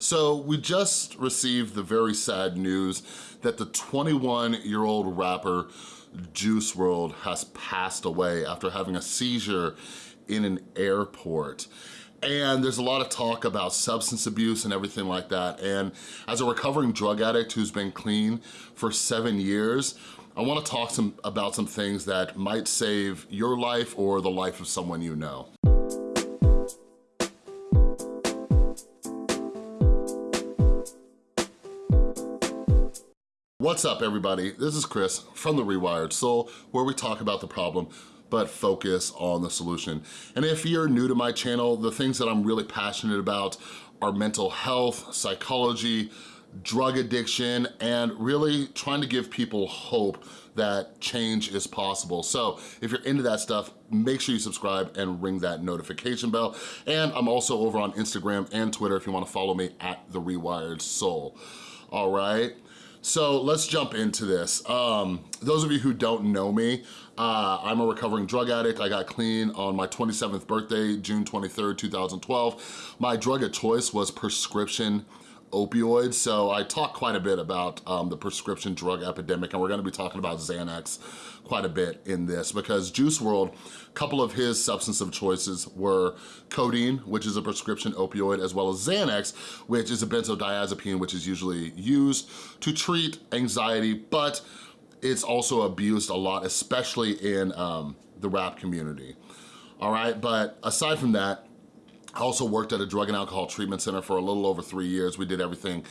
So we just received the very sad news that the 21-year-old rapper Juice WRLD has passed away after having a seizure in an airport. And there's a lot of talk about substance abuse and everything like that. And as a recovering drug addict who's been clean for seven years, I wanna talk some, about some things that might save your life or the life of someone you know. What's up everybody? This is Chris from The Rewired Soul where we talk about the problem but focus on the solution. And if you're new to my channel, the things that I'm really passionate about are mental health, psychology, drug addiction, and really trying to give people hope that change is possible. So if you're into that stuff, make sure you subscribe and ring that notification bell. And I'm also over on Instagram and Twitter if you wanna follow me at The Rewired Soul. All right? So let's jump into this. Um, those of you who don't know me, uh, I'm a recovering drug addict. I got clean on my 27th birthday, June 23rd, 2012. My drug of choice was prescription opioids. So I talk quite a bit about um, the prescription drug epidemic and we're gonna be talking about Xanax quite a bit in this because Juice WRLD, a couple of his substance of choices were codeine, which is a prescription opioid, as well as Xanax, which is a benzodiazepine, which is usually used to treat anxiety, but it's also abused a lot, especially in um, the rap community. All right, but aside from that, I also worked at a drug and alcohol treatment center for a little over three years. We did everything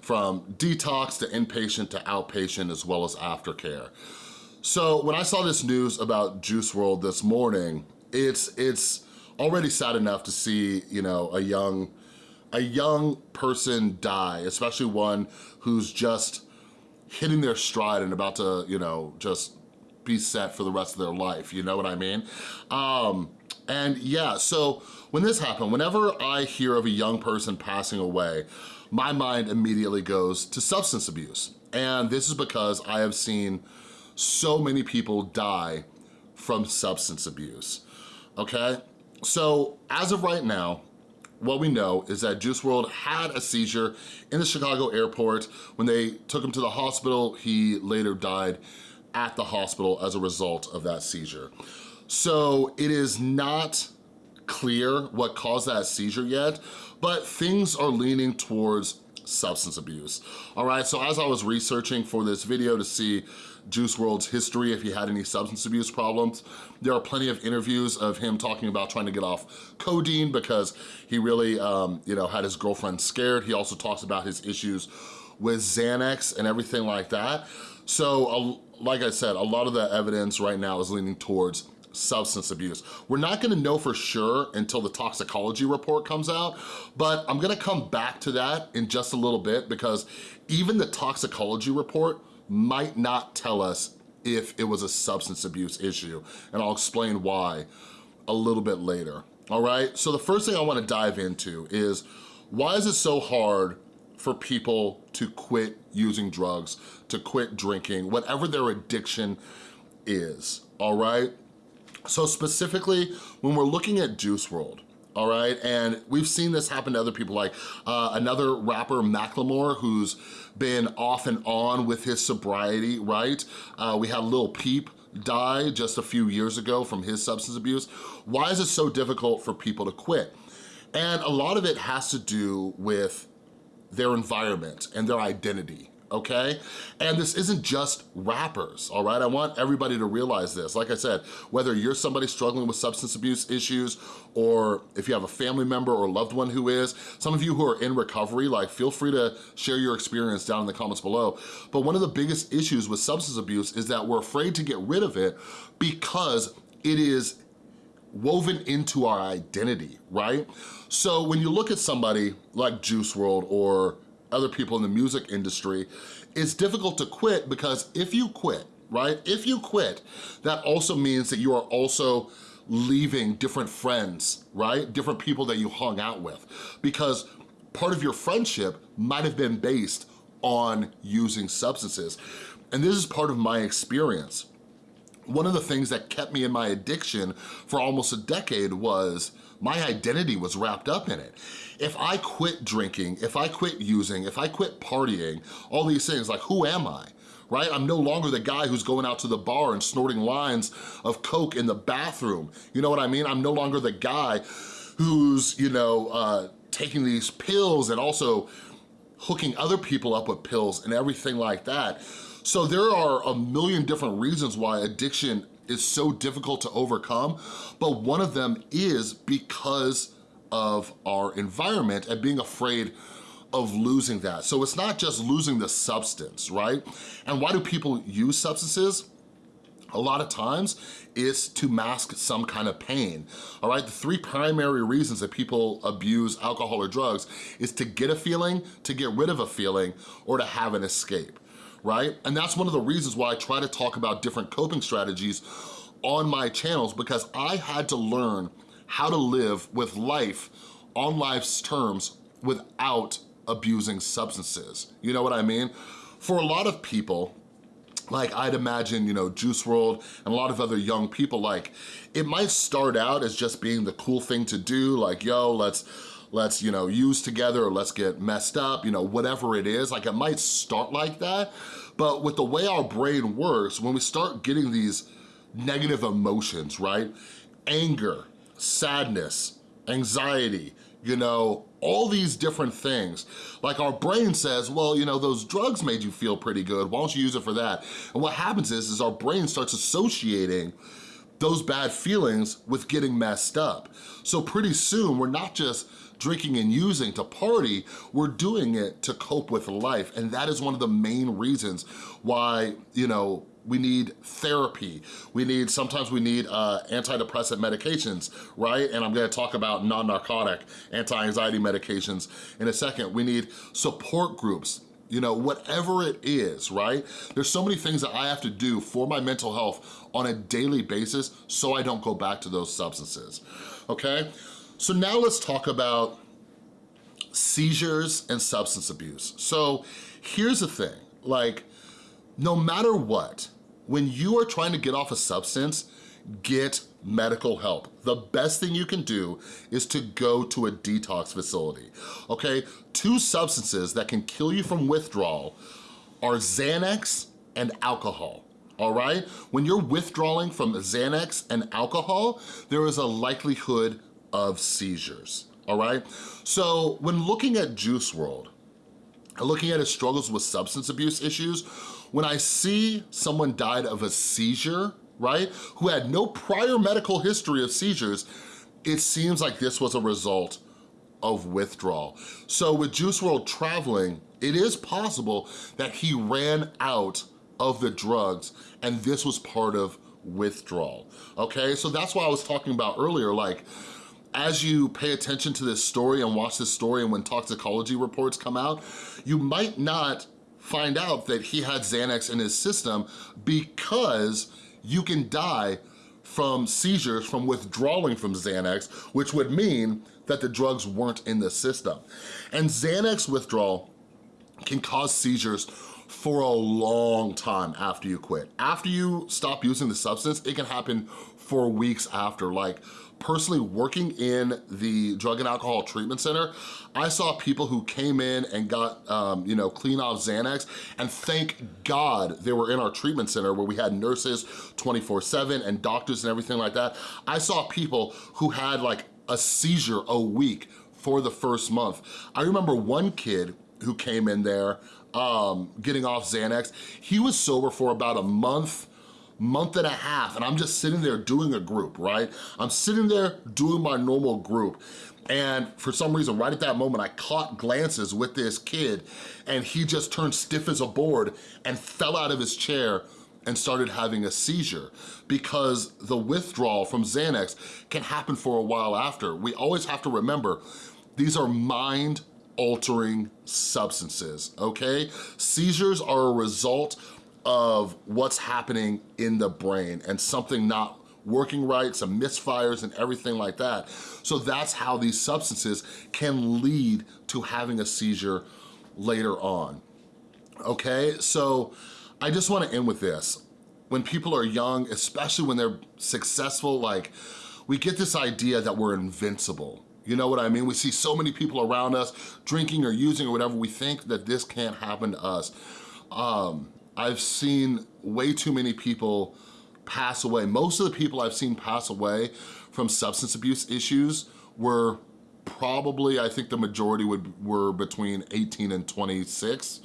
from detox to inpatient to outpatient as well as aftercare. So when I saw this news about Juice WRLD this morning, it's it's already sad enough to see, you know, a young a young person die, especially one who's just hitting their stride and about to, you know, just be set for the rest of their life, you know what I mean? Um, and yeah, so when this happened, whenever I hear of a young person passing away, my mind immediately goes to substance abuse. And this is because I have seen so many people die from substance abuse, okay? So as of right now, what we know is that Juice WRLD had a seizure in the Chicago airport. When they took him to the hospital, he later died at the hospital as a result of that seizure. So it is not clear what caused that seizure yet, but things are leaning towards substance abuse. All right, so as I was researching for this video to see Juice WRLD's history, if he had any substance abuse problems. There are plenty of interviews of him talking about trying to get off codeine because he really, um, you know, had his girlfriend scared. He also talks about his issues with Xanax and everything like that. So, uh, like I said, a lot of the evidence right now is leaning towards substance abuse. We're not gonna know for sure until the toxicology report comes out, but I'm gonna come back to that in just a little bit because even the toxicology report might not tell us if it was a substance abuse issue, and I'll explain why a little bit later, all right? So the first thing I wanna dive into is why is it so hard for people to quit using drugs, to quit drinking, whatever their addiction is, all right? So specifically, when we're looking at Juice WRLD, all right? And we've seen this happen to other people, like uh, another rapper, Macklemore, who's been off and on with his sobriety, right? Uh, we had Lil Peep die just a few years ago from his substance abuse. Why is it so difficult for people to quit? And a lot of it has to do with their environment and their identity, okay? And this isn't just rappers, all right? I want everybody to realize this. Like I said, whether you're somebody struggling with substance abuse issues or if you have a family member or loved one who is, some of you who are in recovery, like feel free to share your experience down in the comments below. But one of the biggest issues with substance abuse is that we're afraid to get rid of it because it is woven into our identity, right? So when you look at somebody like Juice WRLD or other people in the music industry, it's difficult to quit because if you quit, right? If you quit, that also means that you are also leaving different friends, right? Different people that you hung out with because part of your friendship might have been based on using substances. And this is part of my experience. One of the things that kept me in my addiction for almost a decade was my identity was wrapped up in it. If I quit drinking, if I quit using, if I quit partying, all these things, like who am I? right? I'm no longer the guy who's going out to the bar and snorting lines of Coke in the bathroom. You know what I mean? I'm no longer the guy who's, you know, uh, taking these pills and also hooking other people up with pills and everything like that. So there are a million different reasons why addiction is so difficult to overcome, but one of them is because of our environment and being afraid of losing that. So it's not just losing the substance, right? And why do people use substances? a lot of times is to mask some kind of pain, all right? The three primary reasons that people abuse alcohol or drugs is to get a feeling, to get rid of a feeling, or to have an escape right? And that's one of the reasons why I try to talk about different coping strategies on my channels because I had to learn how to live with life on life's terms without abusing substances. You know what I mean? For a lot of people, like I'd imagine, you know, Juice WRLD and a lot of other young people, like it might start out as just being the cool thing to do, like, yo, let's let's, you know, use together or let's get messed up, you know, whatever it is. Like it might start like that, but with the way our brain works, when we start getting these negative emotions, right? Anger, sadness, anxiety, you know, all these different things. Like our brain says, well, you know, those drugs made you feel pretty good. Why don't you use it for that? And what happens is, is our brain starts associating those bad feelings with getting messed up. So pretty soon, we're not just drinking and using to party, we're doing it to cope with life. And that is one of the main reasons why, you know, we need therapy. We need, sometimes we need uh, antidepressant medications, right? And I'm gonna talk about non-narcotic anti-anxiety medications in a second. We need support groups, you know, whatever it is, right? There's so many things that I have to do for my mental health on a daily basis so I don't go back to those substances, okay? So now let's talk about seizures and substance abuse. So here's the thing, like, no matter what, when you are trying to get off a substance, get medical help. The best thing you can do is to go to a detox facility, okay? Two substances that can kill you from withdrawal are Xanax and alcohol all right? When you're withdrawing from Xanax and alcohol, there is a likelihood of seizures, all right? So when looking at Juice WRLD, looking at his struggles with substance abuse issues, when I see someone died of a seizure, right, who had no prior medical history of seizures, it seems like this was a result of withdrawal. So with Juice WRLD traveling, it is possible that he ran out of the drugs and this was part of withdrawal, okay? So that's why I was talking about earlier, like, as you pay attention to this story and watch this story and when toxicology reports come out, you might not find out that he had Xanax in his system because you can die from seizures from withdrawing from Xanax, which would mean that the drugs weren't in the system. And Xanax withdrawal can cause seizures for a long time after you quit. After you stop using the substance, it can happen for weeks after. Like personally working in the drug and alcohol treatment center, I saw people who came in and got, um, you know, clean off Xanax, and thank God they were in our treatment center where we had nurses 24-7 and doctors and everything like that. I saw people who had like a seizure a week for the first month. I remember one kid who came in there um, getting off Xanax, he was sober for about a month, month and a half, and I'm just sitting there doing a group, right? I'm sitting there doing my normal group, and for some reason, right at that moment, I caught glances with this kid, and he just turned stiff as a board and fell out of his chair and started having a seizure because the withdrawal from Xanax can happen for a while after. We always have to remember, these are mind altering substances, okay? Seizures are a result of what's happening in the brain and something not working right, some misfires and everything like that. So that's how these substances can lead to having a seizure later on, okay? So I just wanna end with this. when people are young, especially when they're successful, like we get this idea that we're invincible. You know what I mean? We see so many people around us drinking or using or whatever, we think that this can't happen to us. Um, I've seen way too many people pass away. Most of the people I've seen pass away from substance abuse issues were probably, I think the majority would were between 18 and 26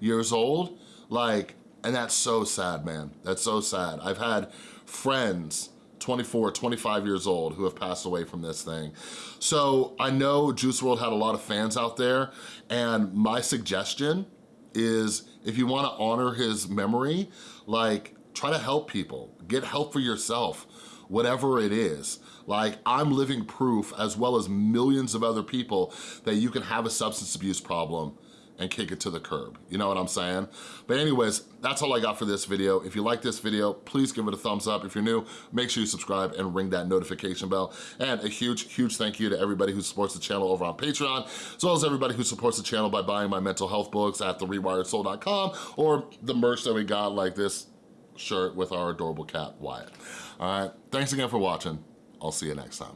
years old. Like, and that's so sad, man. That's so sad. I've had friends 24, 25 years old who have passed away from this thing. So I know Juice WRLD had a lot of fans out there and my suggestion is if you wanna honor his memory, like try to help people, get help for yourself, whatever it is. Like I'm living proof as well as millions of other people that you can have a substance abuse problem and kick it to the curb. You know what I'm saying? But anyways, that's all I got for this video. If you like this video, please give it a thumbs up. If you're new, make sure you subscribe and ring that notification bell. And a huge, huge thank you to everybody who supports the channel over on Patreon, as well as everybody who supports the channel by buying my mental health books at therewiredsoul.com or the merch that we got like this shirt with our adorable cat, Wyatt. All right, thanks again for watching. I'll see you next time.